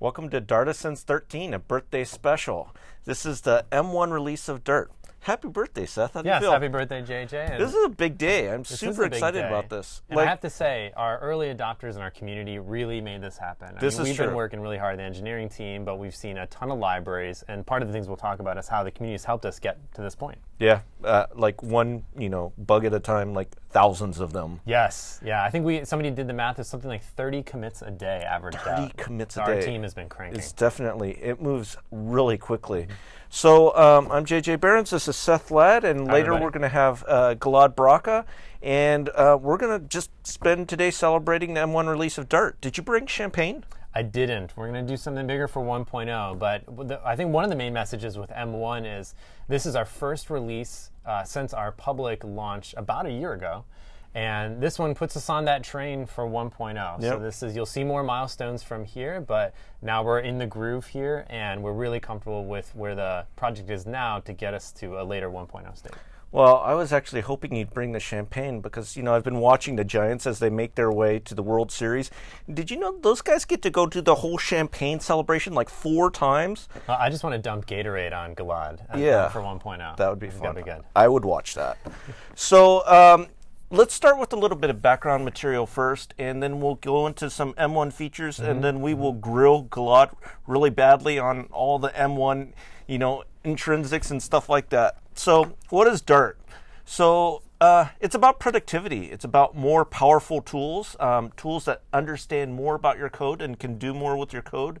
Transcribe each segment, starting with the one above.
Welcome to Dartisans 13, a birthday special. This is the M1 release of Dart. Happy birthday, Seth. How do Yes, you feel? happy birthday, JJ. This is a big day. I'm super excited day. about this. And I have to say, our early adopters in our community really made this happen. I This mean, is we've true. been working really hard, the engineering team, but we've seen a ton of libraries. And part of the things we'll talk about is how the community has helped us get to this point. yeah, uh, like one, you know, bug at a time, like thousands of them. Yes, yeah. I think we somebody did the math. It's something like 30 commits a day averaged 30 out. commits So a Our day. Our team has been cranking. It's definitely, it moves really quickly. So um, I'm JJ Behrens. This is Seth Ladd, and later everybody. we're going to have uh, Gilad Bracha, and uh, we're going to just spend today celebrating the M1 release of Dart. Did you bring champagne? I didn't. We're going to do something bigger for 1.0, but the, I think one of the main messages with M1 is this is our first release uh, since our public launch about a year ago. And this one puts us on that train for 1.0. So this is you'll see more milestones from here, but now we're in the groove here and we're really comfortable with where the project is now to get us to a later 1.0 state. Well, I was actually hoping you'd bring the champagne because, you know, I've been watching the Giants as they make their way to the World Series. Did you know those guys get to go to the whole champagne celebration like four times? Uh, I just want to dump Gatorade on Gilad uh, Yeah. for 1.0. That would be It's fun. That'd be good. I would watch that. so um, let's start with a little bit of background material first, and then we'll go into some M1 features, Mm-hmm. and then we will grill Gilad really badly on all the M1, you know, intrinsics and stuff like that. So, what is Dart? So, uh, it's about productivity. It's about more powerful tools, um, tools that understand more about your code and can do more with your code.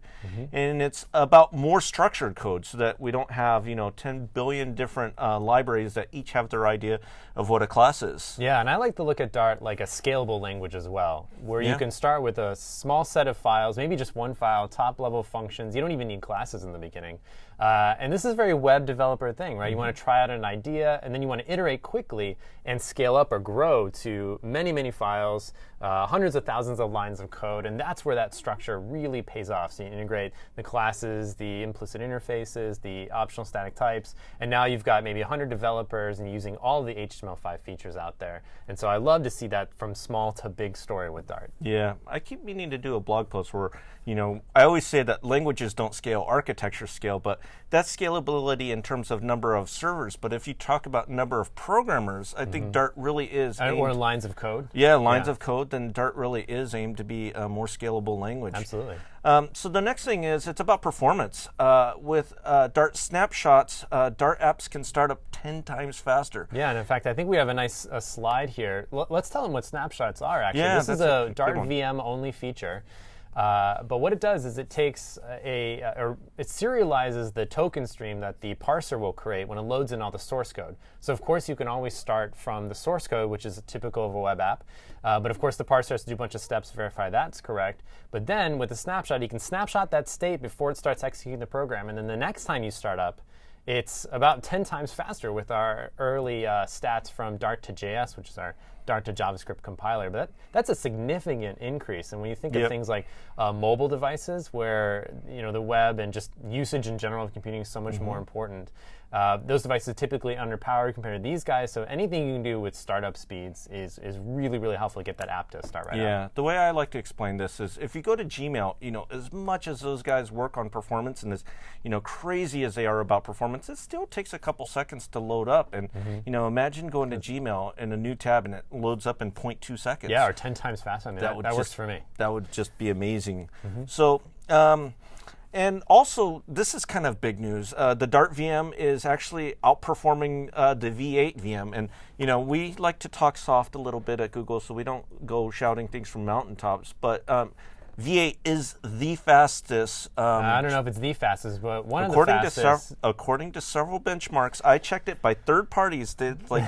And it's about more structured code so that we don't have, you know, 10 billion different uh, libraries that each have their idea of what a class is. Yeah, and I like to look at Dart like a scalable language as well, where Yeah. you can start with a small set of files, maybe just one file, top level functions. You don't even need classes in the beginning. Uh, and this is a very web developer thing, right? You want to try out an idea, and then you want to iterate quickly and scale up or grow to many, many files, uh, hundreds of thousands of lines of code, and that's where that structure really pays off. So you integrate the classes, the implicit interfaces, the optional static types, and now you've got maybe 100 developers and using all the HTML5 features out there. And so I love to see that from small to big story with Dart. Yeah, I keep meaning to do a blog post where, you know, I always say that languages don't scale, architecture scale, but that's scalability in terms of number of servers. But if you talk about number of programmers, I think Dart really is. And- Or lines of code. yeah, lines Yeah. of code, then Dart really is aimed to be a more scalable language. Absolutely. Um, so the next thing is it's about performance. Uh, with uh, Dart snapshots, uh, Dart apps can start up 10 times faster. Yeah, and in fact, I think we have a nice uh, slide here. L- let's tell them what snapshots are. Actually, Yeah, this is a a Dart. VM only feature. Uh, but what it does is it takes a, a, or it serializes the token stream that the parser will create when it loads in all the source code. So of course you can always start from the source code, which is typical of a web app. Uh, but of course the parser has to do a bunch of steps to verify that's correct. But then with the snapshot, you can snapshot that state before it starts executing the program, and then the next time you start up, it's about 10 times faster with our early uh, stats from Dart to JS, which is our Dart to JavaScript compiler. But that, that's a significant increase. And when you think Yep. of things like uh, mobile devices, where you know the web and just usage in general of computing is so much Mm-hmm. more important, uh, those devices are typically underpowered compared to these guys. So anything you can do with startup speeds is is really really helpful to get that app to start right up. Yeah, the way I like to explain this is if you go to Gmail, you know, as much as those guys work on performance and as, you know, crazy as they are about performance, it still takes a couple seconds to load up. And, Mm-hmm. you know, imagine going to Gmail in a new tab and it loads up in 0.2 seconds. Yeah, or 10 times faster. I mean, that, would that works for me. That would just be amazing. So, um, and also, this is kind of big news. Uh, the Dart VM is actually outperforming uh, the V8 VM, and you know we like to talk soft a little bit at Google, so we don't go shouting things from mountaintops. But um, V8 is the fastest. Um, I don't know if it's the fastest, but one according of the to fastest. sev- according to several benchmarks, I checked it by third parties. That like.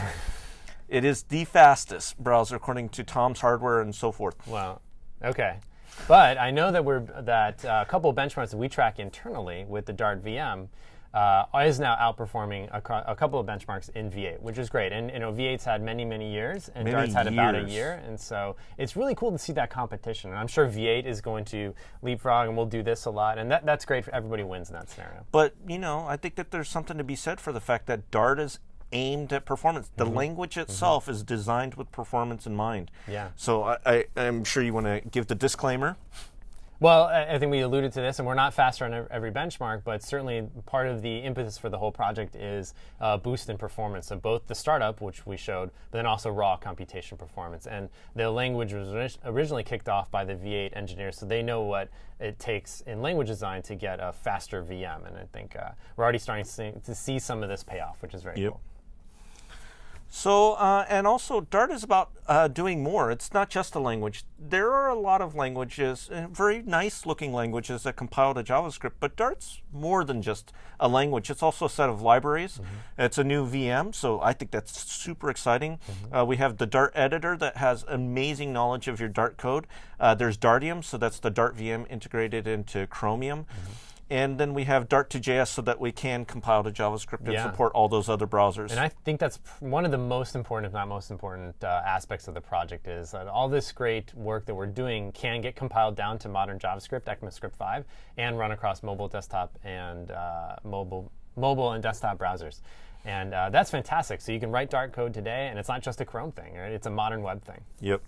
It is the fastest browser according to Tom's Hardware and so forth. Wow. okay. But I know that we're that uh, a couple of benchmarks that we track internally with the Dart VM uh, is now outperforming a, a couple of benchmarks in V8, which is great. And you know, V8's had many, many years, and Many Dart's had about a year, and so it's really cool to see that competition. And I'm sure V8 is going to leapfrog, and we'll do this a lot, and that, that's great for everybody wins in that scenario. But you know, I think that there's something to be said for the fact that Dart is aimed at performance. The language itself is designed with performance in mind. Yeah. So I, I, I'm sure you want to give the disclaimer. Well, I think we alluded to this, and we're not faster on every benchmark, but certainly part of the impetus for the whole project is uh, boost in performance of both the startup, which we showed, but then also raw computation performance. And the language was originally kicked off by the V8 engineers, so they know what it takes in language design to get a faster VM. And I think uh, we're already starting to see, some of this payoff, which is very Yep. cool. So, uh, and also, Dart is about uh, doing more. It's not just a language. There are a lot of languages, uh, very nice looking languages that compile to JavaScript, but Dart's more than just a language. It's also a set of libraries. It's a new VM, so I think that's super exciting. Uh, we have the Dart editor that has amazing knowledge of your Dart code. Uh, there's Dartium, so that's the Dart VM integrated into Chromium. And then we have Dart to JS so that we can compile to JavaScript and Yeah. support all those other browsers. And I think that's one of the most important, if not most important, uh, aspects of the project is that all this great work that we're doing can get compiled down to modern JavaScript, ECMAScript 5, and run across mobile, desktop, and uh, mobile, mobile and desktop browsers. And uh, that's fantastic. So you can write Dart code today, and it's not just a Chrome thing, right? It's a modern web thing. Yep.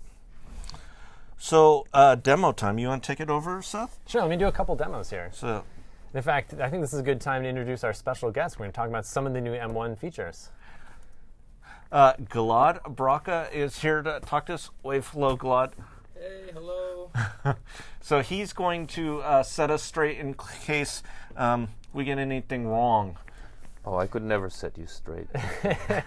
So, uh, demo time. You want to take it over, Seth? Sure, let me do a couple demos here. So, In fact, I think this is a good time to introduce our special guest. We're going to talk about some of the new M1 features. uh, Gilad Bracha is here to talk to us. Wave hello, Gilad. Hey, hello. So he's going to uh, set us straight in case um, we get anything wrong. Oh, I could never set you straight.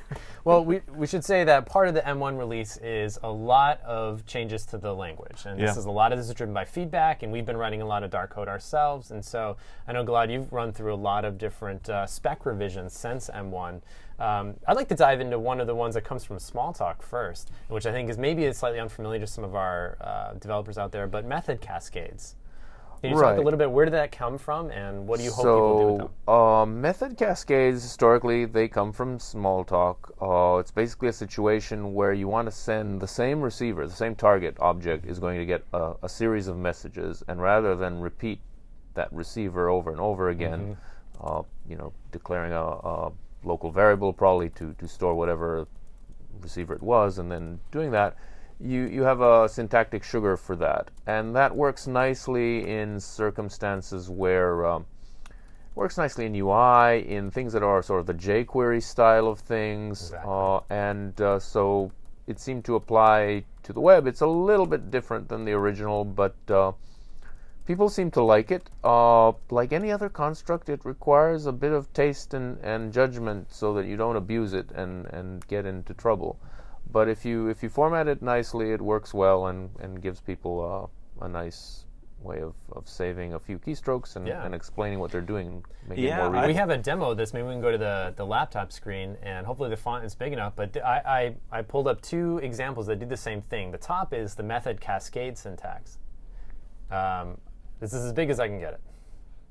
Well, we, we should say that part of the M1 release is a lot of changes to the language. And this is a lot of this is driven by feedback, and we've been writing a lot of Dart code ourselves. And so I know, Gilad, you've run through a lot of different uh, spec revisions since M1. Um, I'd like to dive into one of the ones that comes from Smalltalk first, which I think is maybe slightly unfamiliar to some of our uh, developers out there, but method cascades. Can you talk a little bit, where did that come from, and what do you hope people do with them? so, uh, method cascades historically they come from Smalltalk. Uh, it's basically a situation where you want to send the same receiver, the same target object is going to get a, a series of messages, and rather than repeat that receiver over and over again, uh, you know, declaring a, a local variable probably to, to store whatever receiver it was, and then doing that, you, you have a syntactic sugar for that. And that works nicely in circumstances where um, works nicely in UI, in things that are sort of the jQuery style of things, Exactly. uh, and uh, so it seemed to apply to the web. It's a little bit different than the original, but uh, people seem to like it. Uh, like any other construct, it requires a bit of taste and, and judgment so that you don't abuse it and, and get into trouble. But if you if you format it nicely, it works well and, and gives people uh, a nice way of, of saving a few keystrokes and, Yeah. and explaining what they're doing Yeah, it more I- we have a demo of this. Maybe we can go to the, the laptop screen, and hopefully the font is big enough. But I, I, I pulled up two examples that do the same thing. The top is the method cascade syntax. Um, this is as big as I can get it.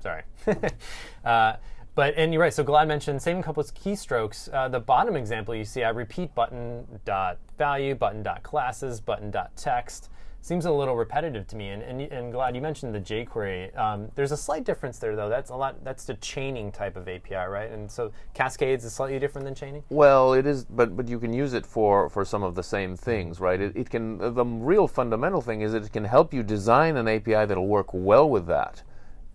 Sorry. uh, but and you're right. So Gilad mentioned saving couples keystrokes. Uh, the bottom example you see, I repeat button dot value, button dot classes, button dot text. Seems a little repetitive to me. And and, and Gilad you mentioned the jQuery. Um, there's a slight difference there though. That's a lot. That's the chaining type of API, right? And so Cascades is slightly different than chaining. Well, it is, but but you can use it for for some of the same things, right? It, it can. The real fundamental thing is it can help you design an API that'll work well with that,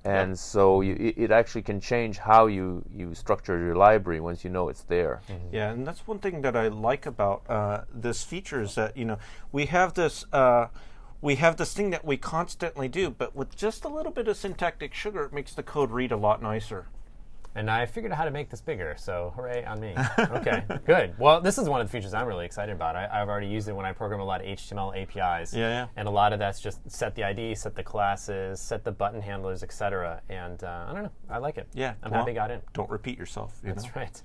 and so you, it, it actually can change how you you structure your library once you know it's there. Yeah, and that's one thing that I like about uh, this feature is that you know we have this uh, we have this thing that we constantly do, but with just a little bit of syntactic sugar, it makes the code read a lot nicer. And I figured out how to make this bigger, so hooray on me. Okay, good. Well, this is one of the features I'm really excited about. I, I've already used it when I program a lot of HTML APIs. Yeah, yeah. And a lot of that's just set the ID, set the classes, set the button handlers, etc. And uh, I don't know, I like it. Yeah, I'm well, happy I got in. Don't repeat yourself. You That's know? right.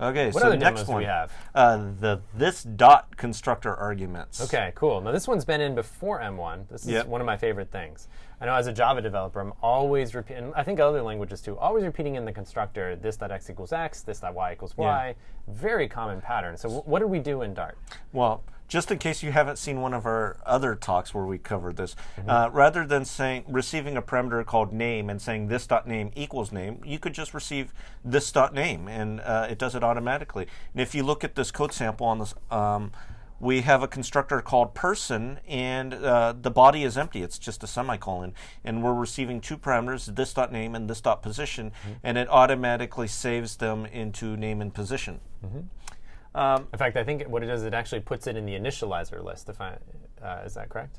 Okay, What so other next one we have? Uh, the this dot constructor arguments. Okay, cool. Now this one's been in before M1. This is Yep. one of my favorite things. I know as a Java developer, I'm always repeating. I think other languages too. Always repeating in the constructor this dot x equals x, this dot y equals y. Very common pattern. So wh- what do we do in Dart? Well, just in case you haven't seen one of our other talks where we covered this, uh, rather than saying receiving a parameter called name and saying this dot name equals name, you could just receive this dot name, and uh, it does it automatically. And if you look at this code sample on this um, we have a constructor called person, and uh, the body is empty. It's just a semicolon, and we're receiving two parameters: this dot name and this dot position, and it automatically saves them into name and position. In fact, I think what it does, it actually puts it in the initializer list. If I, uh, is that correct?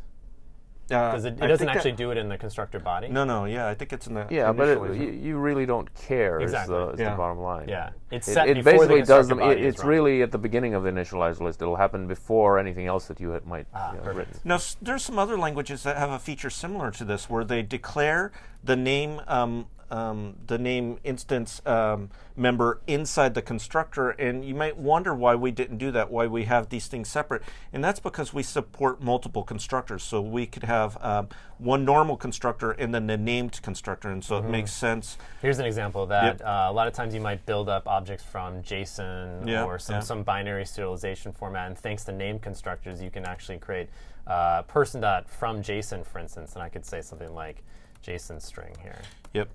Uh, Because it, it doesn't think that- actually do it in the constructor body. No, no, yeah, I think it's in the Yeah, but it, you, you really don't care. Exactly. Is, the, is Yeah. the bottom line. Yeah, it's It, set it before the basically does them. body It, is it's really at the beginning of the initializer list. It'll happen before anything else that you had, might Ah, you know, perfect. written. Now, s- there's some other languages that have a feature similar to this, where they declare the name, um, um, the name instance um, member inside the constructor, and you might wonder why we didn't do that, why we have these things separate, and that's because we support multiple constructors. So we could have um, one normal constructor and then the named constructor, and so it makes sense. Here's an example of that. Yep. Uh, a lot of times you might build up objects from JSON Yeah, or some, yeah. some binary serialization format, and thanks to name constructors, you can actually create uh, person dot from JSON, for instance, and I could say something like JSON string here, Yep.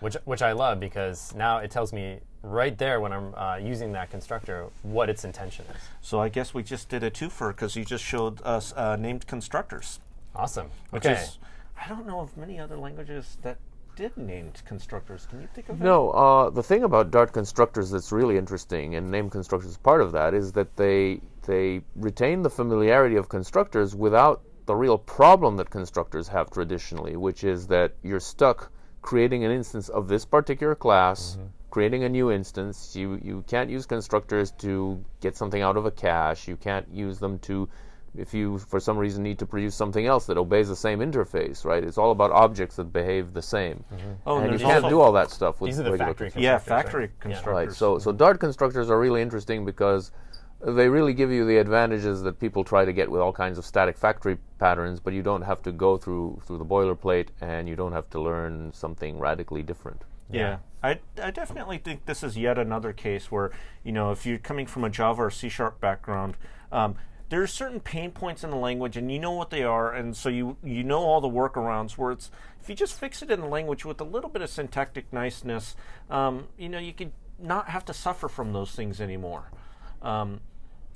Which which I love because now it tells me right there when I'm uh, using that constructor what its intention is. So I guess we just did a twofer because you just showed us uh, named constructors. Awesome. Which okay. is, I don't know of many other languages that did named constructors. Can you think of any? No, uh, the thing about Dart constructors that's really interesting, and named constructors is part of that, is that they they retain the familiarity of constructors without the real problem that constructors have traditionally, which is that you're stuck creating an instance of this particular class, mm-hmm. creating a new instance. You you can't use constructors to get something out of a cache. You can't use them to if you for some reason need to produce something else that obeys the same interface, right? It's all about objects that behave the same. Mm-hmm. Oh, and you can't do all that stuff with These are the regular factory Yeah, constructors, right? factory constructors. Right. So so Dart constructors are really interesting because they really give you the advantages that people try to get with all kinds of static factory patterns, but you don't have to go through through the boilerplate and you don't have to learn something radically different. Yeah. I, I definitely think this is yet another case where, you know, if you're coming from a Java or C sharp background, um, there are certain pain points in the language and you know what they are, and so you, you know all the workarounds where it's, if you just fix it in the language with a little bit of syntactic niceness, um, you know, you could not have to suffer from those things anymore. Um,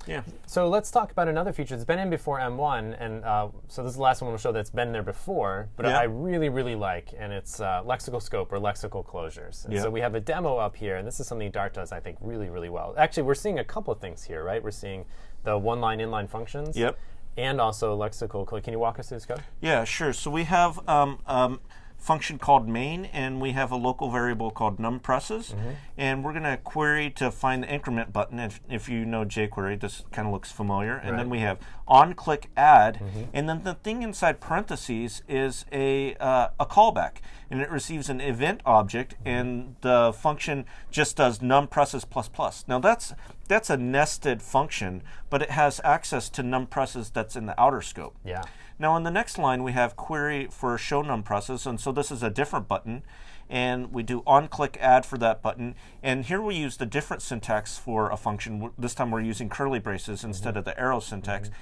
yeah. So let's talk about another feature that's been in before M1, and uh, so this is the last one we'll show that's been there before, but Yeah. I really, really like, and it's uh, lexical scope or lexical closures. And Yeah. So we have a demo up here, and this is something Dart does, I think, really, really well. Actually, we're seeing a couple of things here, right? We're seeing the one-line inline functions, Yep. and also lexical. Can you walk us through this code? Yeah, sure. So we have um, um, function called main, and we have a local variable called numpresses, and we're going to query to find the increment button. If, if you know jQuery, this kind of looks familiar. And then we have on click add, and then the thing inside parentheses is a uh, a callback, and it receives an event object, and the function just does numpresses plus plus. Now that's that's a nested function, but it has access to numpresses that's in the outer scope. Yeah. Now in the next line we have query for show num presses, and so this is a different button, and we do on click add for that button, and here we use the different syntax for a function. This time we're using curly braces instead of the arrow syntax. Mm-hmm.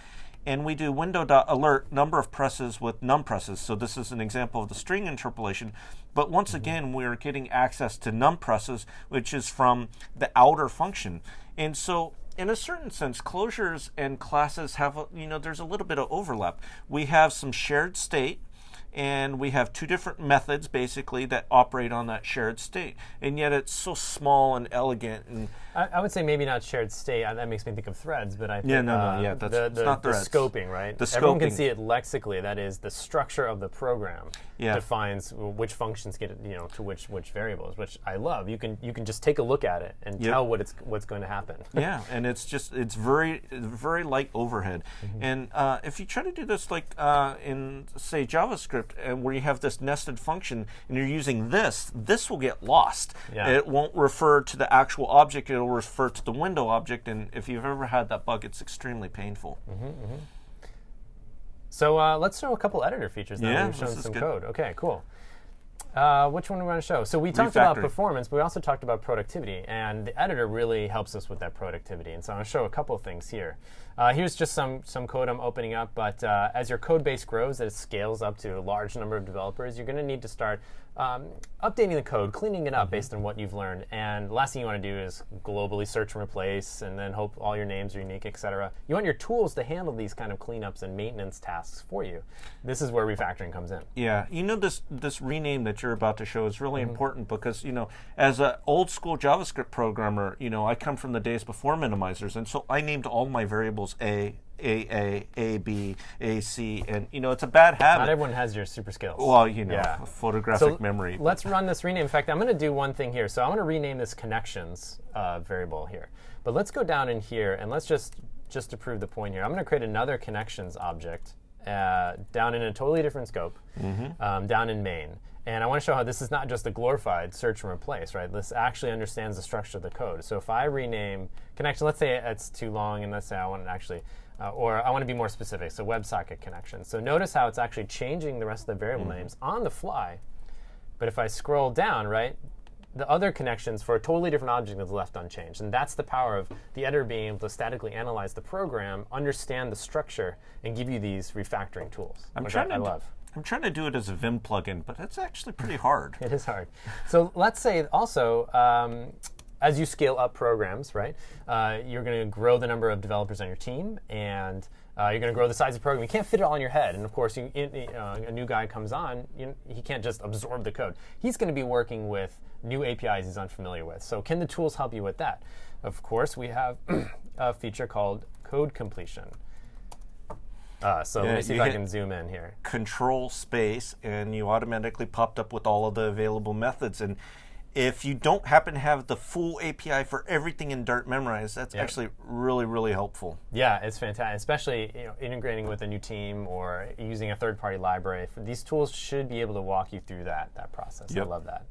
And we do window dot alert number of presses with num presses. So this is an example of the string interpolation. But once mm-hmm. again, we're getting access to num presses, which is from the outer function. And so in a certain sense, closures and classes have, you know, there's a little bit of overlap. We have some shared state, and we have two different methods basically that operate on that shared state. And yet it's so small and elegant and I, I would say maybe not shared state. uh, That makes me think of threads, but I think Yeah, no, no, uh, yeah, that's- the, the, not the threads. scoping, right? The Everyone can see it lexically. That is, the structure of the program Yeah. defines which functions get you know to which which variables, which I love. You can you can just take a look at it and Yep. tell what it's what's going to happen. yeah, and it's just it's very very light overhead. And uh, if you try to do this like uh, in say JavaScript, and uh, where you have this nested function, and you're using this, this will get lost. Yeah. It won't refer to the actual object; it'll refer to the window object. And if you've ever had that bug, it's extremely painful. Mm-hmm, mm-hmm. So uh, let's show a couple editor features now. Yeah, We've shown some good. code. Okay, cool. Uh, which one do we want to show? So we talked about performance, but we also talked about productivity, and the editor really helps us with that productivity. And so I'm going to show a couple of things here. Uh, here's just some some code I'm opening up, but uh, as your code base grows, as it scales up to a large number of developers, you're going to need to start um, updating the code, cleaning it up based on what you've learned. And last thing you want to do is globally search and replace, and then hope all your names are unique, etc. You want your tools to handle these kind of cleanups and maintenance tasks for you. This is where refactoring comes in. Yeah, you know this this rename that you're about to show is really Mm-hmm. important because you know as an old school JavaScript programmer, you know I come from the days before minimizers, and so I named all my variables a a a a b a c, and you know it's a bad habit. Not everyone has your super skills. well, you know, Yeah. photographic So memory. Let's run this rename. In fact, I'm going to do one thing here. So I'm going to rename this connections uh, variable here. But let's go down in here and let's just just to prove the point here. I'm going to create another connections object uh, down in a totally different scope, um, down in main. And I want to show how this is not just a glorified search and replace, right? This actually understands the structure of the code. So if I rename connection, let's say it's too long, and let's say I want to actually, uh, or I want to be more specific, so WebSocket connection. So notice how it's actually changing the rest of the variable names on the fly. But if I scroll down, right, the other connections for a totally different object is left unchanged. And that's the power of the editor being able to statically analyze the program, understand the structure, and give you these refactoring tools. I'm which trying I, to I love. I'm trying to do it as a Vim plugin, but it's actually pretty hard. It is hard. So let's say also, um, as you scale up programs, right, uh, you're going to grow the number of developers on your team, and uh, you're going to grow the size of the program. You can't fit it all in your head, and of course, you, in, uh, a new guy comes on, you, he can't just absorb the code. He's going to be working with new APIs he's unfamiliar with. So can the tools help you with that? Of course, we have a feature called code completion. Uh, so let Yeah, me see if I can zoom in here. Control space, and you automatically popped up with all of the available methods. And if you don't happen to have the full API for everything in Dart memorized, that's actually really, really helpful. Yeah, it's fantastic, especially you know, integrating with a new team or using a third-party library. These tools should be able to walk you through that that process. Yep. I love that.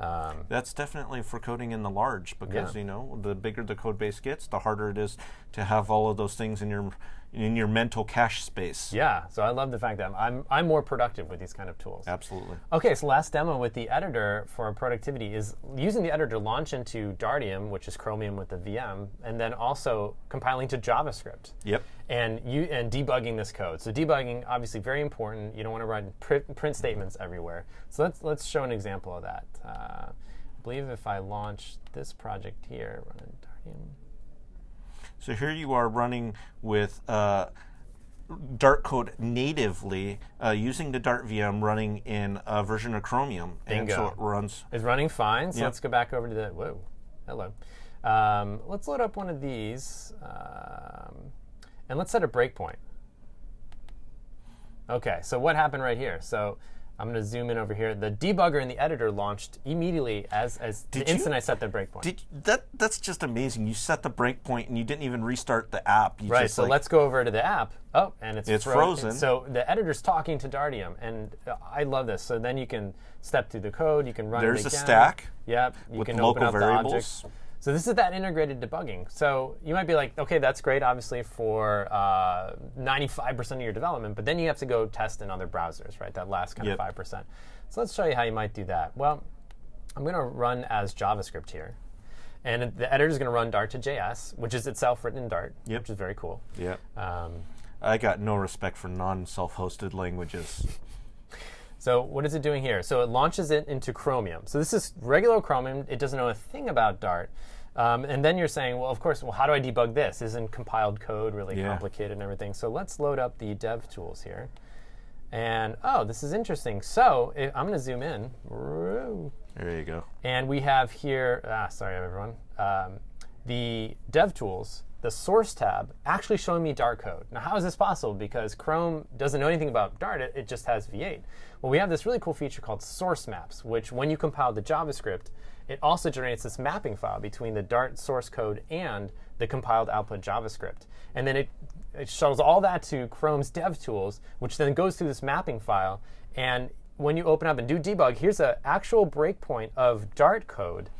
Um, That's definitely for coding in the large because Yeah. you know the bigger the code base gets, the harder it is to have all of those things in your in your mental cache space. yeah, so I love the fact that I'm I'm more productive with these kind of tools. Absolutely. Okay, so last demo with the editor for productivity is using the editor to launch into Dartium, which is Chromium with the VM, and then also compiling to JavaScript. Yep. and you and debugging this code. So debugging obviously very important. You don't want to run print, print statements everywhere. So let's let's show an example of that. Uh, I believe if I launch this project here, run Dartium. So here you are running with uh, Dart code natively uh, using the Dart VM running in a version of Chromium, and so Bingo. it runs. It's running fine. So Yep. let's go back over to the whoa, hello. Um, let's load up one of these, um, and let's set a breakpoint. Okay, so what happened right here? So I'm going to zoom in over here. The debugger in the editor launched immediately as as the you- instant I set the breakpoint. Did that? That's just amazing. You set the breakpoint and you didn't even restart the app. You Right, just, so like- let's go over to the app. Oh, and it's, It's fro- frozen. So the editor's talking to Dartium, and uh, I love this. So then you can step through the code, you can run There's it a stack Yep, you with can local open up the variables. objects. So this is that integrated debugging. So you might be like, okay, that's great, obviously for uh, 95% of your development, but then you have to go test in other browsers, right? That last kind Yep. of 5%. So let's show you how you might do that. Well, I'm going to run as JavaScript here. And the editor is going to run Dart to JS, which is itself written in Dart, Yep. which is very cool. Yeah. Um, I got no respect for non-self-hosted languages. So what is it doing here? So it launches it into Chromium. So this is regular Chromium. It doesn't know a thing about Dart. Um, and then you're saying, well, of course, well, how do I debug this? Isn't compiled code really Yeah. complicated and everything? So let's load up the dev tools here. And oh, this is interesting. So I'm going to zoom in. There you go. And we have here, ah, sorry everyone, um, the DevTools, the source tab, actually showing me Dart code. Now, how is this possible? Because Chrome doesn't know anything about Dart, it, it just has V8. Well, we have this really cool feature called source maps, which when you compile the JavaScript, it also generates this mapping file between the Dart source code and the compiled output JavaScript. And then it, it shuttles all that to Chrome's DevTools, which then goes through this mapping file. And when you open up and do debug, here's an actual breakpoint of Dart code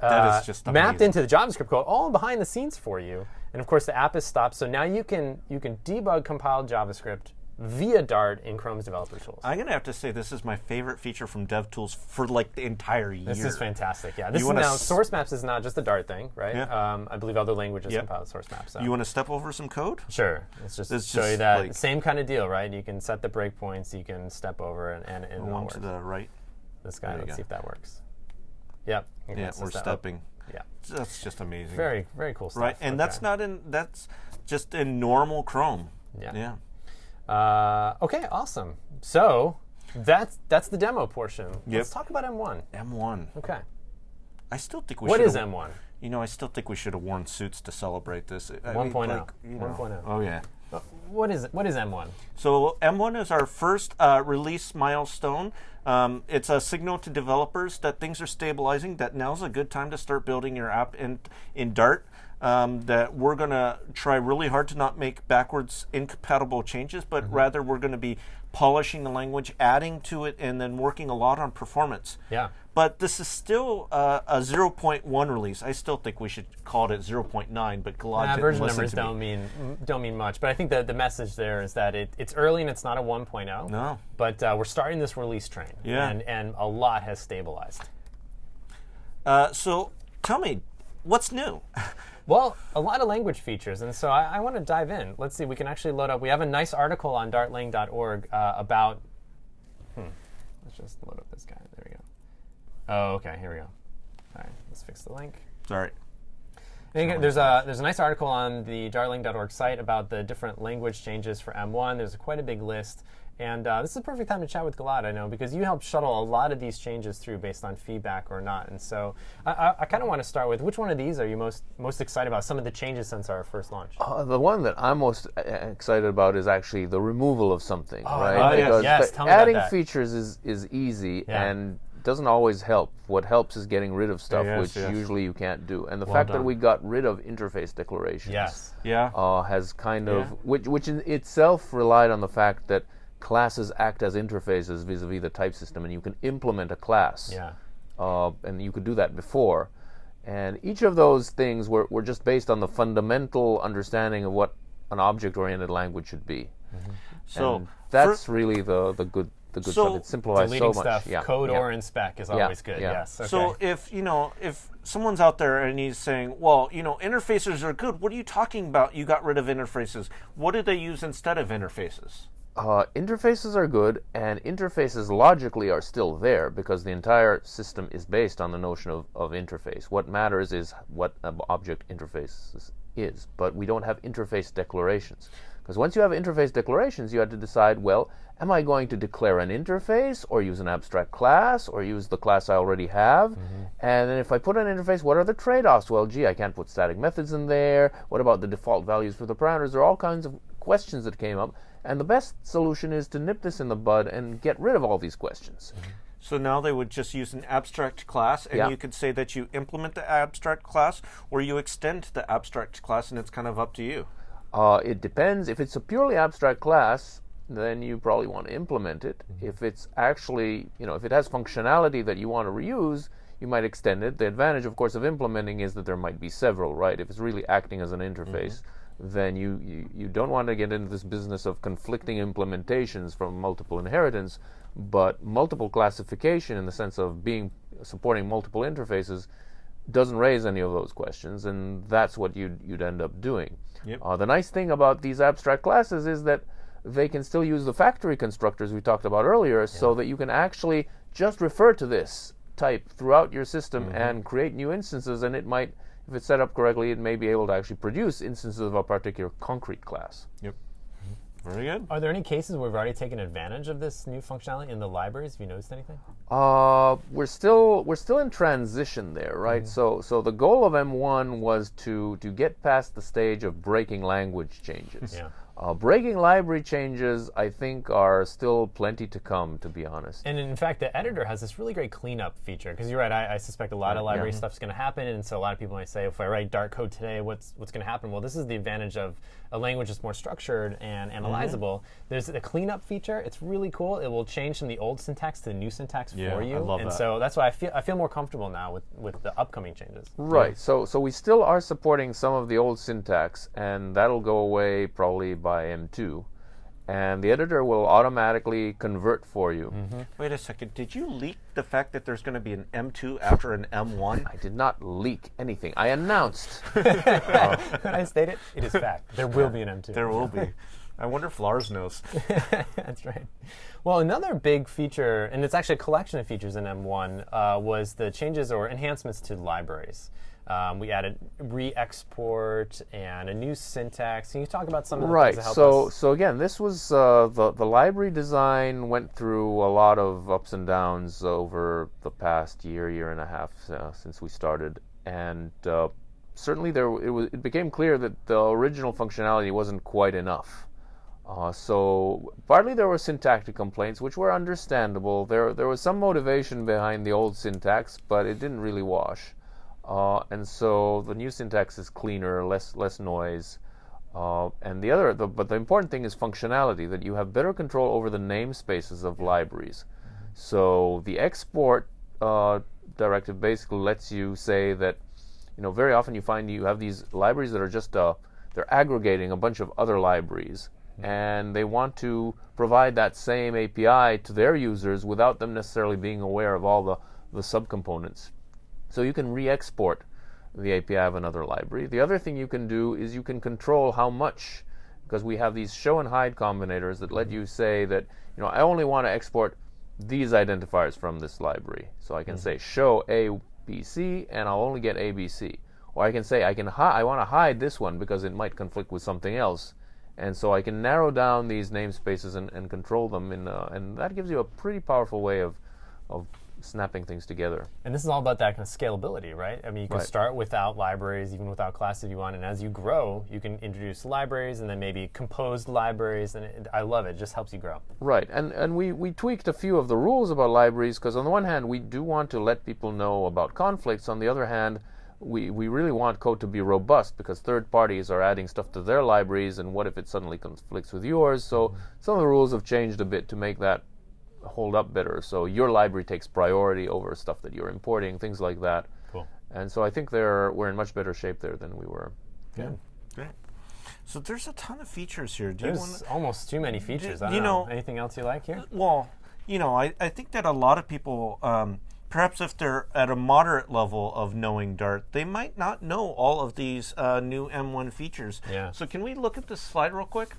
That uh, is just mapped into the JavaScript code, all behind the scenes for you. And of course, the app is stopped, so now you can you can debug compiled JavaScript via Dart in Chrome's developer tools. I'm gonna have to say this is my favorite feature from DevTools for like the entire year. this is fantastic. Yeah, this is now source maps is not just a Dart thing, right? Yeah. Um, I believe other languages Yep. compile source maps. So. You want to step over some code? Sure. Let's just It's show you just that like- same kind of deal, right? You can set the breakpoints, you can step over, and, and, and One to the right. this guy. Let's go. see if that works. Yep. Okay, Yeah, we're stepping. Yeah. That's just amazing. Very, very cool stuff. right, and that's not in. That's just in normal Chrome. Yeah. Yeah. Uh, okay, awesome. So that's that's the demo portion. Let's talk about M1. M1. Okay. I still think we What is M1? You know, I still think we should have worn suits to celebrate this. I 1.0. like, you know. 1.0. Oh yeah. What is it? What is M1? So M1 is our first uh, release milestone. Um, it's a signal to developers that things are stabilizing. That now's a good time to start building your app in in Dart. Um, that we're gonna try really hard to not make backwards incompatible changes, but Mm-hmm. rather we're gonna be polishing the language, adding to it, and then working a lot on performance. Yeah. But this is still uh, a 0.1 release. I still think we should call it 0.9, but Uh, didn't version numbers to don't mean don't mean much, but I think that the message there is that it, it's early and it's not a 1.0. No. But uh, we're starting this release train. Yeah. And and a lot has stabilized. Uh, so tell me, what's new? Well, a lot of language features, and so I, I want to dive in. Let's see, we can actually load up. We have a nice article on dartlang.org uh, about. Hmm. Let's just load up this guy. There we go. Oh, okay. Here we go. All right, let's fix the link. Sorry. There's a there's a nice article on the dartlang.org site about the different language changes for M1. There's quite a big list, and uh, this is a perfect time to chat with Gilad, I know because you helped shuttle a lot of these changes through based on feedback or not. And so I, I, I kind of want to start with which one of these are you most most excited about? Some of the changes since our first launch. Uh, the one that I'm most uh, excited about is actually the removal of something, right? oh, yes. Yes, tell me about adding that. features is is easy Yeah. and doesn't always help. What helps is getting rid of stuff Yes, which yes. usually you can't do. And the fact that we got rid of interface declarations Yes. Yeah. uh, has kind of which which in itself relied on the fact that classes act as interfaces vis-a-vis the type system, and you can implement a class Yeah. uh, and you could do that before. And each of those things were, were just based on the fundamental understanding of what an object-oriented language should be. so And that's really the, the good the good So stuff. It simplifies Deleting so much. stuff, yeah. code yeah. or in spec is always good. yeah. Yes. Okay. So if you know if someone's out there and he's saying, "Well, you know, interfaces are good. What are you talking about? You got rid of interfaces. What did they use instead of interfaces?" Uh, interfaces are good, and interfaces logically are still there because the entire system is based on the notion of, of interface. What matters is what an object interface is- but we don't have interface declarations. Because once you have interface declarations, you had to decide well, am I going to declare an interface, or use an abstract class, or use the class I already have? And then if I put an interface, what are the trade offs? Well, gee, I can't put static methods in there. What about the default values for the parameters? There are all kinds of questions that came up. And the best solution is to nip this in the bud and get rid of all these questions. Mm-hmm. So now they would just use an abstract class, and Yeah. you could say that you implement the abstract class or you extend the abstract class, and it's kind of up to you. Uh, it depends. If it's a purely abstract class, then you probably want to implement it. Mm-hmm. If it's actually, you know, if it has functionality that you want to reuse, you might extend it. The advantage, of course, of implementing is that there might be several, right? If it's really acting as an interface, mm-hmm. Then you, you, you don't want to get into this business of conflicting implementations from multiple inheritance, but multiple classification in the sense of being supporting multiple interfaces doesn't raise any of those questions, and that's what you'd, you'd end up doing. Yep. Uh, the nice thing about these abstract classes is that they can still use the factory constructors we talked about earlier, so that you can actually just refer to this type throughout your system and create new instances, and it might, if it's set up correctly, it may be able to actually produce instances of a particular concrete class. Yep. Very good. are there any cases where we've already taken advantage of this new functionality in the libraries? Have you noticed anything? Uh, we're still we're still in transition there, right? So so the goal of M1 was to to get past the stage of breaking language changes. Yeah. Uh, breaking library changes, I think, are still plenty to come. To be honest. And in fact, the editor has this really great cleanup feature because you're right. I, I suspect a lot of library yeah. stuff's going to happen, and so a lot of people might say, if I write Dart code today, what's what's going to happen? Well, this is the advantage of a language that's more structured and analyzable. There's a cleanup feature. It's really cool. It will change from the old syntax to the new syntax Yeah, for I you. love and that. so that's why I feel I feel more comfortable now with with the upcoming changes. Right. So so we still are supporting some of the old syntax, and that'll go away probably by M2. And the editor will automatically convert for you. Wait a second. Did you leak the fact that there's going to be an M2 after an M1? I did not leak anything. I announced. Could I state it? It is fact. There will be an M2. There will be. I wonder if Lars knows. That's right. Well, another big feature, and it's actually a collection of features in M1, uh, was the changes or enhancements to libraries. Um, we added re-export and a new syntax. Can you talk about some of the Right. things that So, us? so again, this was uh, the the library design went through a lot of ups and downs over the past year, year and a half uh, since we started, and uh, certainly there it, was, it became clear that the original functionality wasn't quite enough. Uh, so partly there were syntactic complaints, which were understandable. There there was some motivation behind the old syntax, but it didn't really wash. Uh, and so the new syntax is cleaner, less less noise. Uh, and the other, the, but the important thing is functionality that you have better control over the namespaces of libraries. So the export uh, directive basically lets you say that, you know, very often you find you have these libraries that are just uh, they're aggregating a bunch of other libraries, and they want to provide that same API to their users without them necessarily being aware of all the the subcomponents. So you can re-export the API of another library. The other thing you can do is you can control how much, because we have these show and hide combinators that let you say that, you know, I only want to export these identifiers from this library. So I can say show ABC and I'll only get ABC. Or I can say I can hi- I want to hide this one because it might conflict with something else. And so I can narrow down these namespaces and, and control them, in, uh, and that gives you a pretty powerful way of, of snapping things together. And this is all about that kind of scalability, right? I mean, you can Right. start without libraries, even without classes if you want, and as you grow, you can introduce libraries and then maybe composed libraries, and it, I love it. It just helps you grow. Right, and and we, we tweaked a few of the rules about libraries because on the one hand we do want to let people know about conflicts. On the other hand, we, we really want code to be robust because third parties are adding stuff to their libraries, and what if it suddenly conflicts with yours? So mm-hmm. some of the rules have changed a bit to make that hold up better. So your library takes priority over stuff that you're importing, things like that. Cool. And so I think they're we're in much better shape there than we were. Good. Great. So there's a ton of features here. Do you want There's almost too many features. I don't you know. know- Anything else you like here? Well, you know, I, I think that a lot of people, um, perhaps if they're at a moderate level of knowing Dart, they might not know all of these uh, new M1 features. Yeah. So can we look at this slide real quick?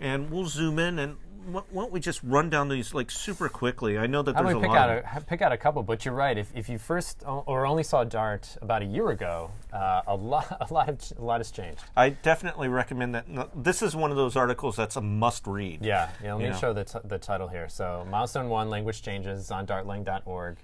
And we'll zoom in and wh- why don't we just run down these like super quickly? I know that there's a pick lot. out a pick out a couple? But you're right. If, if you first or only saw Dart about a year ago, uh, a lot a lot of a lot has changed. I definitely recommend that. This is one of those articles that's a must read. Yeah, yeah. Let me You know. show the, t- the title here. So, milestone one, language changes is on dartlang.org.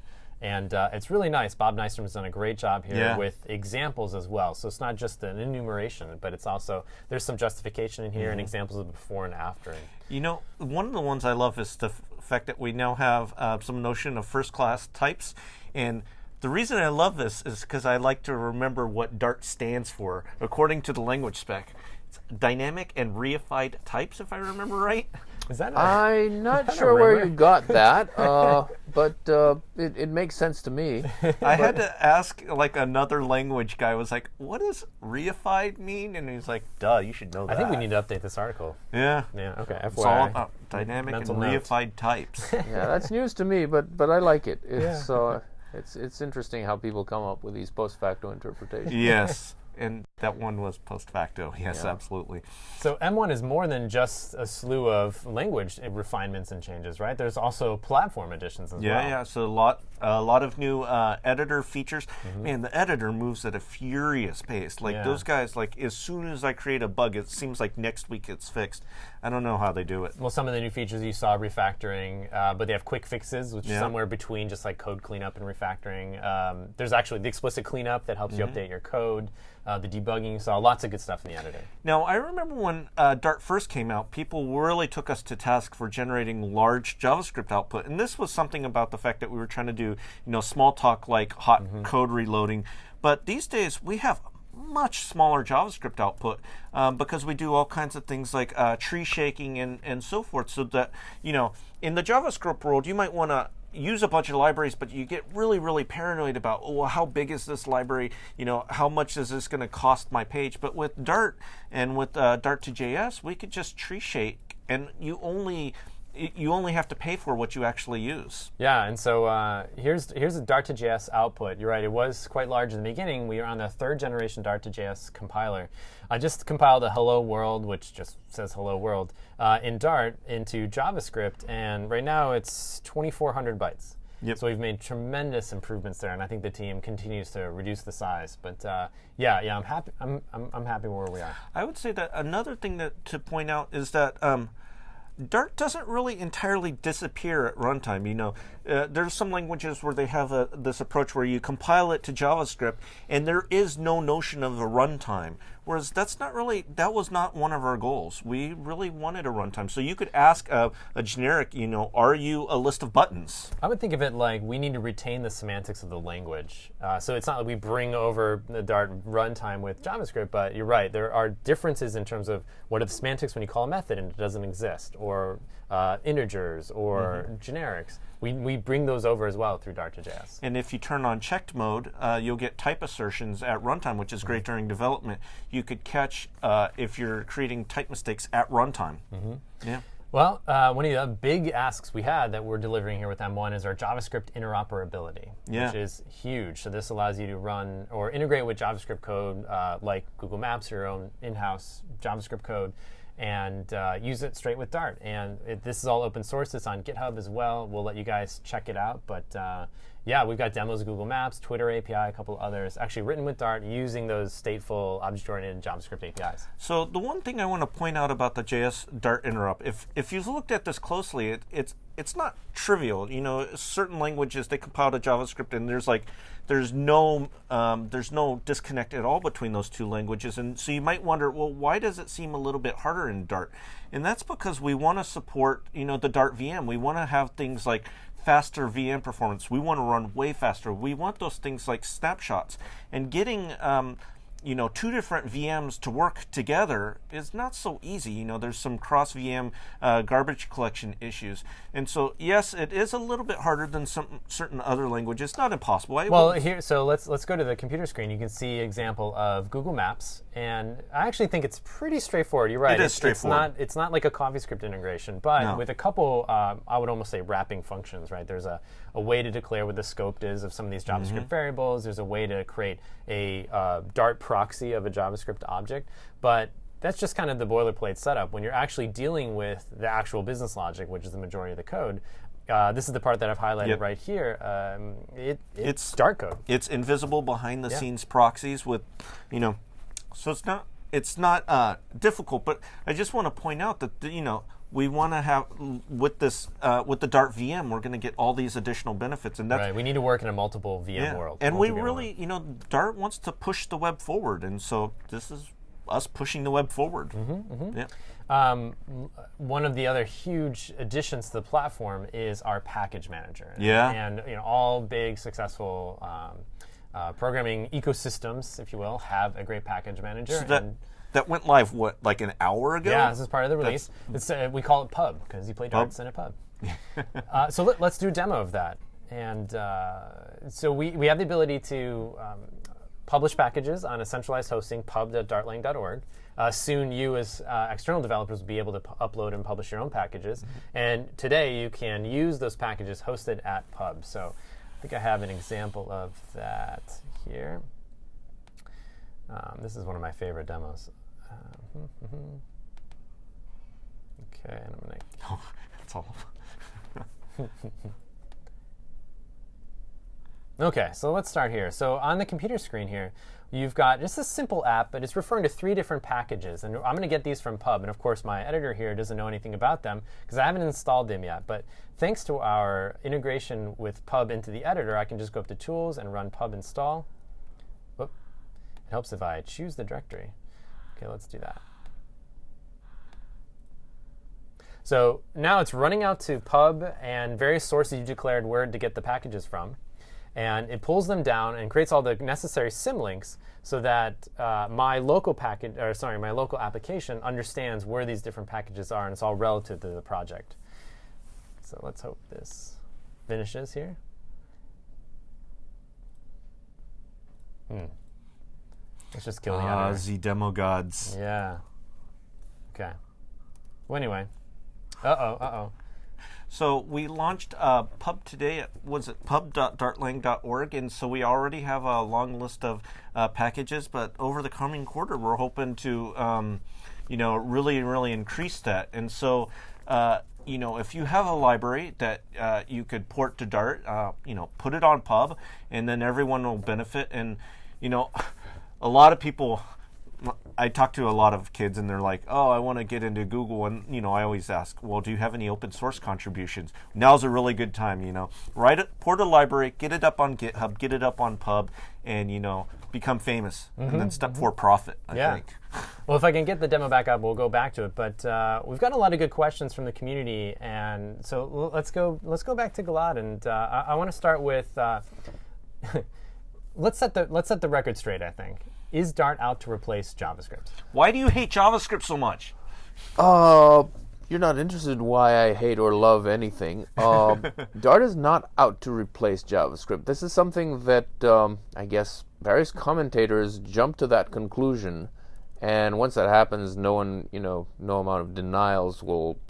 And uh, it's really nice. Bob Nystrom has done a great job here Yeah. with examples as well. So it's not just an enumeration, but it's also there's some justification in here Mm-hmm. and examples of before and after. You know, one of the ones I love is the fact that we now have uh, some notion of first class types. And the reason I love this is because I like to remember what Dart stands for, according to the language spec. It's dynamic and reified types, if I remember right. Is that a, I'm not that sure where you got that, uh, but uh, it, it makes sense to me. I had to ask, like, another language guy was like, what does reified mean? And he's like, duh, you should know that. I think we need to update this article. Yeah. Yeah. Okay. It's all about dynamic and Mental note. reified types. Yeah, that's news to me, but but I like it. It's uh, it's it's interesting how people come up with these post facto interpretations. yes. And that one was post facto. Yes, absolutely. So M1 is more than just a slew of language refinements and changes, right? There's also platform additions as Yeah, well. yeah. Yeah. So a lot, a lot of new uh, editor features. Mm-hmm. Man, the editor moves at a furious pace. Like Yeah. those guys, like as soon as I create a bug, it seems like next week it's fixed. I don't know how they do it. Well, some of the new features you saw refactoring, uh, but they have quick fixes, which Yeah. is somewhere between just like code cleanup and refactoring. Um, there's actually the explicit cleanup that helps Mm-hmm. you update your code, uh, the debugging. So lots of good stuff in the editor. Now, I remember when uh, Dart first came out, people really took us to task for generating large JavaScript output, and this was something about the fact that we were trying to do, you know, Smalltalk like hot code reloading. But these days, we have much smaller JavaScript output um, because we do all kinds of things like uh, tree shaking and, and so forth. So that you know, in the JavaScript world, you might want to use a bunch of libraries, but you get really, really paranoid about, oh, well, how big is this library? You know, how much is this going to cost my page? But with Dart and with uh, Dart to JS, we could just tree shake, and you only you only have to pay for what you actually use. Yeah, and so uh, here's here's the Dart to JS output. You're right; it was quite large in the beginning. We are on the third generation Dart to JS compiler. I just compiled a Hello World, which just says Hello World, uh, in Dart into JavaScript, and right now it's 2,400 bytes. Yep. So we've made tremendous improvements there, and I think the team continues to reduce the size. But uh, yeah, yeah, I'm happy. I'm, I'm I'm happy where we are. I would say that another thing that to point out is that um, Dart doesn't really entirely disappear at runtime. You know, uh, there's some languages where they have a, this approach where you compile it to JavaScript, and there is no notion of a runtime. Whereas that's not really that was not one of our goals. We really wanted a runtime. So you could ask a, a generic, you know, are you a list of buttons? I would think of it like we need to retain the semantics of the language. Uh, so it's not like we bring over the Dart runtime with JavaScript, but you're right. There are differences in terms of what are the semantics when you call a method and it doesn't exist, or uh, integers, or generics. We, we bring those over as well through Dart to JS. And if you turn on checked mode, uh, you'll get type assertions at runtime, which is great during development. You could catch uh, if you're creating type mistakes at runtime. Yeah. Well, uh, one of the big asks we had that we're delivering here with M1 is our JavaScript interoperability, Yeah. which is huge. So this allows you to run or integrate with JavaScript code uh, like Google Maps or your own in-house JavaScript code and uh, use it straight with Dart. And it, this is all open source. It's on GitHub as well. We'll let you guys check it out. But uh, yeah, we've got demos of Google Maps, Twitter API, a couple others, actually written with Dart using those stateful object-oriented JavaScript APIs. So the one thing I want to point out about the JS Dart interop, if if you've looked at this closely, it, it's it's not trivial. You know, certain languages they compile to JavaScript, and there's like there's no um, there's no disconnect at all between those two languages, and so you might wonder, well, why does it seem a little bit harder in Dart? And that's because we want to support you know the Dart VM. We want to have things like faster VM performance. We want to run way faster. We want those things like snapshots and getting. Um, you know, two different VMs to work together is not so easy. You know, there's some cross VM uh, garbage collection issues, and so yes, it is a little bit harder than some certain other languages. Not impossible. I Well, here, so let's let's go to the computer screen. You can see example of Google Maps, and I actually think it's pretty straightforward. You're right. It is it's, straightforward. It's not it's not like a CoffeeScript integration, but No. with a couple, um, I would almost say wrapping functions. Right? There's a, a way to declare what the scope is of some of these JavaScript Mm-hmm. variables. There's a way to create a uh, Dart proxy of a JavaScript object, but that's just kind of the boilerplate setup. When you're actually dealing with the actual business logic, which is the majority of the code, uh, this is the part that I've highlighted Yep. right here. Um, it, it's, It's- Dart code. it's invisible behind the scenes proxies with, you know, so it's not it's not uh, difficult. But I just want to point out that the, you know we want to have with this uh, with the Dart VM, we're going to get all these additional benefits, and that's Right. We need to work in a multiple VM Yeah. world. And we really, world. you know, Dart wants to push the web forward, and so this is us pushing the web forward. Mm-hmm, Yeah. Um, one of the other huge additions to the platform is our package manager. Yeah. And you know, all big successful um, uh, programming ecosystems, if you will, have a great package manager. So that and that went live what like an hour ago? yeah, this is part of the release. It's, uh, we call it Pub because you play darts in a pub. uh, so let, us do a demo of that. And uh, so we, we have the ability to um, publish packages on a centralized hosting, pub.dartlang.org. Uh, soon, you as uh, external developers will be able to upload and publish your own packages. And today, you can use those packages hosted at Pub. So I think I have an example of that here. Um, this is one of my favorite demos. Okay, and I'm gonna. Oh, that's all. Okay, so let's start here. So on the computer screen here, you've got just a simple app, but it's referring to three different packages. And I'm going to get these from Pub. And of course, my editor here doesn't know anything about them because I haven't installed them yet. But thanks to our integration with Pub into the editor, I can just go up to Tools and run Pub install. Whoop. It helps if I choose the directory. Okay, let's do that. So now it's running out to pub and various sources you declared where to get the packages from. And it pulls them down and creates all the necessary symlinks so that uh, my local package, or sorry, my local application understands where these different packages are, and it's all relative to the project. So let's hope this finishes here. Hmm. Let's just kill the Ah, editor. the demo gods. Yeah. Okay. Well, anyway. Uh oh. Uh oh. So we launched uh, Pub today. Was it pub.dartlang.org? And so we already have a long list of uh, packages. But over the coming quarter, we're hoping to, um, you know, really, really increase that. And so. Uh, you know, if you have a library that uh, you could port to Dart, uh, you know, put it on Pub, and then everyone will benefit. And you know, a lot of people I talk to a lot of kids and they're like, "Oh, I want to get into Google," and you know, I always ask, "Well, do you have any open source contributions?" Now's a really good time, you know. Write it, port a library, get it up on GitHub, get it up on Pub, and you know, become famous. Mm-hmm, and then step mm-hmm. for profit. I yeah. think. well, if I can get the demo back up, we'll go back to it. But uh, we've got a lot of good questions from the community, and so let's go. Let's go back to Gilad, and uh, I, I want to start with. Uh, let's set the let's set the record straight. I think is Dart out to replace JavaScript? Why do you hate JavaScript so much? Uh, you're not interested in why I hate or love anything. Um, Dart is not out to replace JavaScript. This is something that um, I guess various commentators jump to that conclusion, and once that happens, no one, you know, no amount of denials will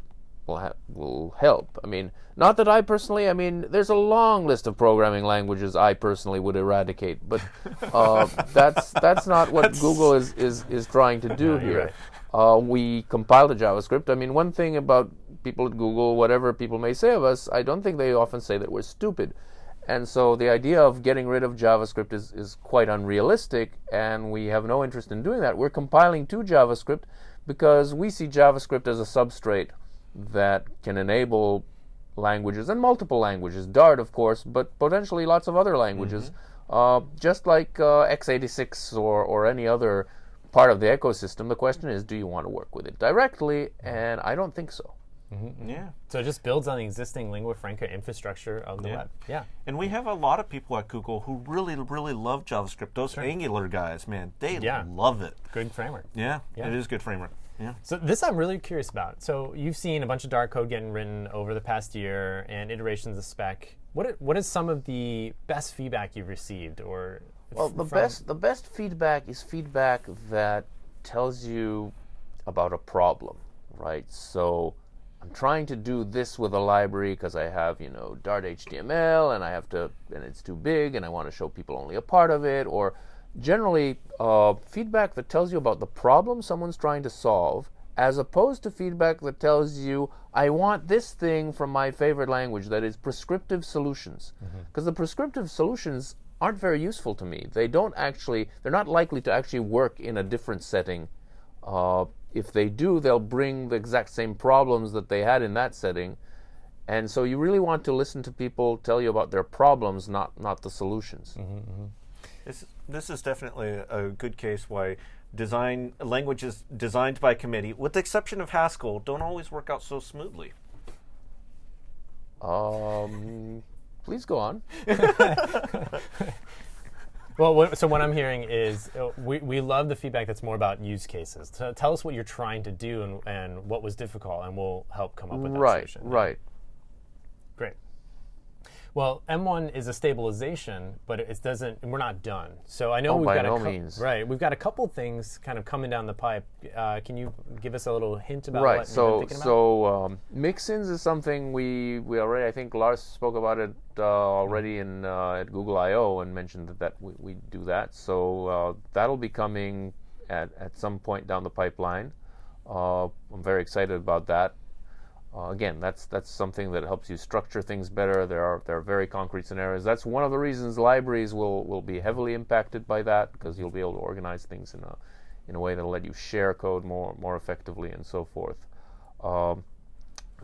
will ha- will help. I mean, not that I personally. I mean, there's a long list of programming languages I personally would eradicate, but uh, that's that's not what that's... Google is, is is trying to do no, here. Right. Uh, we compile a JavaScript. I mean, one thing about people at Google, whatever people may say of us, I don't think they often say that we're stupid. And so the idea of getting rid of JavaScript is, is quite unrealistic, and we have no interest in doing that. We're compiling to JavaScript because we see JavaScript as a substrate that can enable languages and multiple languages, Dart, of course, but potentially lots of other languages, mm-hmm. uh, just like uh, x86 or, or any other part of the ecosystem. The question is, do you want to work with it directly? And I don't think so. Mm-hmm. Yeah. So it just builds on the existing lingua franca infrastructure of the yeah. web. Yeah. And we have a lot of people at Google who really, really love JavaScript. Those sure. Angular guys, man, they yeah. love it. Good framework. Yeah, yeah, it is good framework. Yeah. So this I'm really curious about. So you've seen a bunch of Dart code getting written over the past year and iterations of spec. What what is some of the best feedback you've received or Well, the best the best feedback is feedback that tells you about a problem, right? So I'm trying to do this with a library because I have, you know, Dart HTML and I have to, and it's too big and I want to show people only a part of it. Or generally, uh, feedback that tells you about the problem someone's trying to solve as opposed to feedback that tells you, I want this thing from my favorite language, that is prescriptive solutions. Because mm-hmm. the prescriptive solutions aren't very useful to me. They don't actually, they're not likely to actually work in a different setting. Uh, if they do, they'll bring the exact same problems that they had in that setting. And so you really want to listen to people tell you about their problems, not not the solutions. Mm-hmm, mm-hmm. This this is definitely a good case why design languages designed by committee, with the exception of Haskell, don't always work out so smoothly. Um, please go on. Well, what, so what I'm hearing is uh, we, we love the feedback that's more about use cases. So tell us what you're trying to do and, and what was difficult, and we'll help come up with that right, solution. Right, right. Well, M1 is a stabilization, but it doesn't. We're not done. So I know oh, we've got no a means. right. We've got a couple things kind of coming down the pipe. Uh, can you give us a little hint about right. what so, you're thinking about? So um, mixins is something we we already. I think Lars spoke about it uh, already in uh, at Google I/O and mentioned that, that we, we do that. So uh, that'll be coming at at some point down the pipeline. Uh, I'm very excited about that. Uh, again, that's that's something that helps you structure things better. There are there are very concrete scenarios. That's one of the reasons libraries will will be heavily impacted by that because you'll be able to organize things in a in a way that'll let you share code more more effectively and so forth. Um,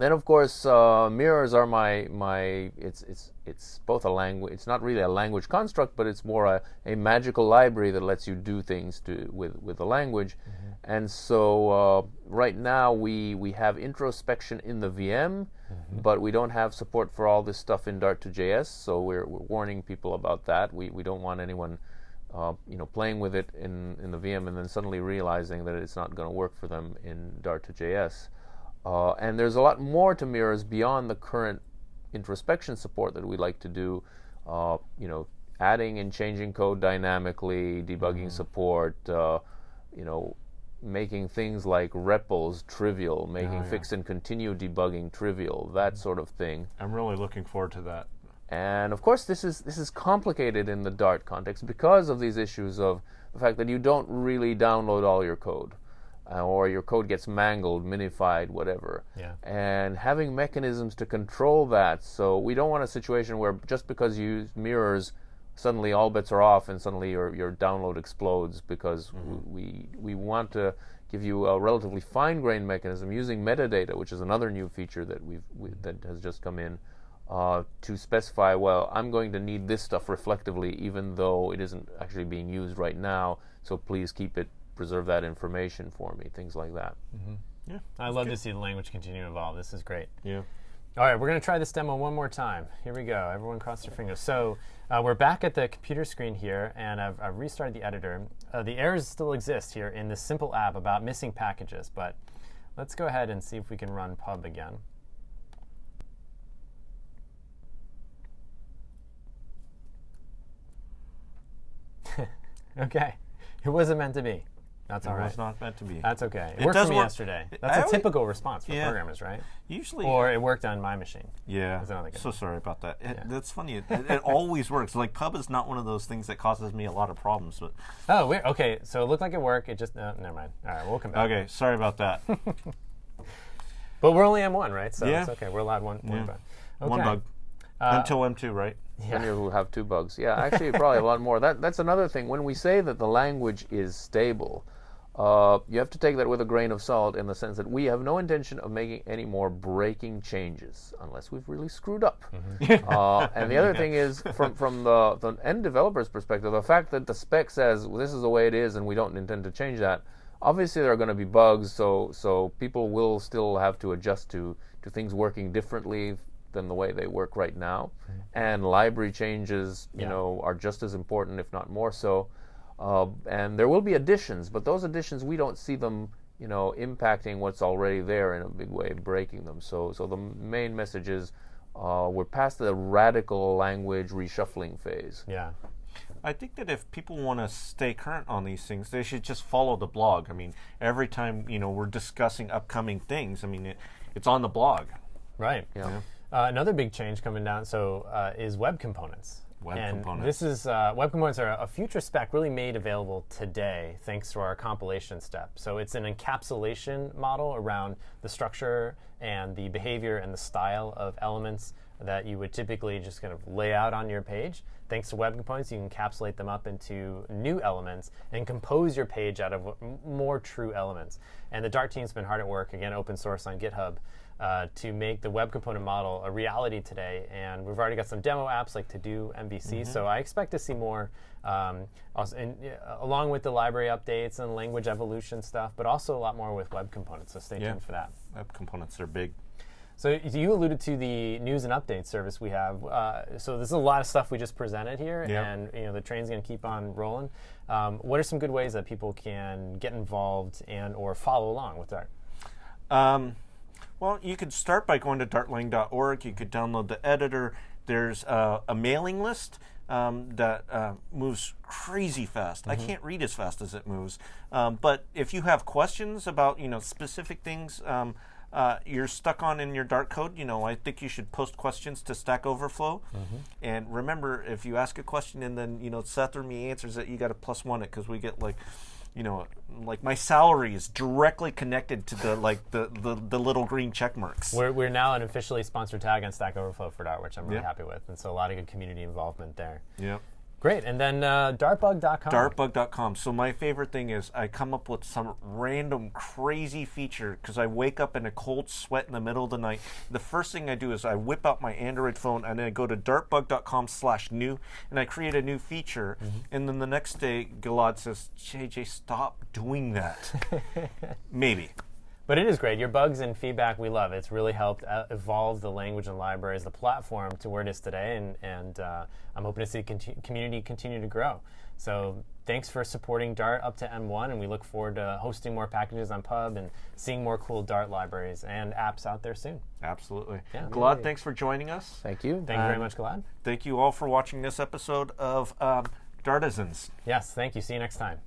then of course uh, mirrors are my my it's it's it's both a language. It's not really a language construct, but it's more a, a magical library that lets you do things to with with the language. Mm-hmm. And so uh, right now we, we have introspection in the VM, mm-hmm. but we don't have support for all this stuff in Dart to JS. So we're, we're warning people about that. We, we don't want anyone uh, you know playing with it in, in the VM and then suddenly realizing that it's not going to work for them in Dart to JS. Uh, and there's a lot more to mirrors beyond the current introspection support that we like to do. Uh, you know, adding and changing code dynamically, debugging mm-hmm. support. Uh, you know, making things like REPLs trivial, making yeah. fix and continue debugging trivial, that sort of thing. I'm really looking forward to that. And of course, this is this is complicated in the Dart context because of these issues of the fact that you don't really download all your code, uh, or your code gets mangled, minified, whatever. Yeah. And having mechanisms to control that, so we don't want a situation where just because you use mirrors, suddenly all bets are off, and suddenly your your download explodes because we we want to give you a relatively fine-grained mechanism using metadata, which is another new feature that we've we, that has just come in uh, to specify, well, I'm going to need this stuff reflectively, even though it isn't actually being used right now. So please keep it, preserve that information for me, things like that. Yeah. I love to see the language continue to evolve. This is great. Yeah. All right, we're going to try this demo one more time. Here we go. Everyone cross their fingers. So uh, we're back at the computer screen here, and I've, I've restarted the editor. Uh, the errors still exist here in this simple app about missing packages, but let's go ahead and see if we can run pub again. okay, it wasn't meant to be. That's all It right. was not meant to be. That's okay. It, It worked for me work- yesterday. That's a always- typical response for Yeah. programmers, right? Usually. Or it worked on my machine. yeah. That's another good So sorry about that. It, Yeah. That's funny. It, it, it always works. Like pub is not one of those things that causes me a lot of problems. But Oh, weird. Okay, so it looked like it worked. It just uh, never mind. All right, we'll come back. okay, sorry about that. But we're only M1, right? So Yeah. it's okay. We're allowed one. one Yeah. bug. One bug Uh, until M2, right? Then you'll have two bugs. Yeah, actually, probably a lot more. That that's another thing. When we say that the language is stable, uh, you have to take that with a grain of salt in the sense that we have no intention of making any more breaking changes unless we've really screwed up. uh, and the other thing is, from from the, the end developer's perspective, the fact that the spec says well, this is the way it is and we don't intend to change that. Obviously, there are going to be bugs, so so people will still have to adjust to to things working differently than the way they work right now. And library changes, you Yeah. know, are just as important, if not more so. Uh, and there will be additions, but those additions we don't see them, you know, impacting what's already there in a big way, breaking them. So, so the main message is uh, we're past the radical language reshuffling phase. Yeah. I think that if people want to stay current on these things, they should just follow the blog. I mean, every time you know we're discussing upcoming things, I mean, it, it's on the blog. Right. Yeah. Uh, another big change coming down so uh, is web components. Web and components. This is uh, web components are a future spec really made available today thanks to our compilation step. So it's an encapsulation model around the structure and the behavior and the style of elements that you would typically just kind of lay out on your page. Thanks to web components, you can encapsulate them up into new elements and compose your page out of more true elements. And the Dart team's been hard at work, again, open source on GitHub, uh, to make the web component model a reality today. And we've already got some demo apps like To Do MVC. So I expect to see more, um, also, in, uh, along with the library updates and language evolution stuff, but also a lot more with web components. So stay Yeah. tuned for that. Web components are big. So you alluded to the news and update service we have. Uh, so this is a lot of stuff we just presented here, Yeah. and you know the train's going to keep on rolling. Um, what are some good ways that people can get involved and or follow along with Dart? Um, well, you could start by going to dartlang.org. You could download the editor. There's uh, a mailing list um, that uh, moves crazy fast. I can't read as fast as it moves. Um, but if you have questions about you know specific things um, uh, you're stuck on in your Dart code, you know I think you should post questions to Stack Overflow. And remember, if you ask a question and then you know Seth or me answers it, you got to plus one it because we get like you know, like my salary is directly connected to the like the the, the little green check marks. We're, we're now an officially sponsored tag on Stack Overflow for Dart, which I'm really Yeah. happy with, and so a lot of good community involvement there. Yeah. Great, and then uh, dartbug.com. Dartbug.com. So my favorite thing is I come up with some random crazy feature because I wake up in a cold sweat in the middle of the night. The first thing I do is I whip out my Android phone and then I go to dartbug.com slash new and I create a new feature. And then the next day, Gilad says, JJ, stop doing that. Maybe. But it is great. Your bugs and feedback we love. It's really helped uh, evolve the language and libraries, the platform to where it is today, and and uh, I'm hoping to see conti- community continue to grow. So thanks for supporting Dart up to M1, and we look forward to hosting more packages on Pub and seeing more cool Dart libraries and apps out there soon. Absolutely. Yeah. Gilad, thanks for joining us. Thank you. Thank you very Um, much, Gilad. Thank you all for watching this episode of um, Dartisans. Yes, thank you. See you next time.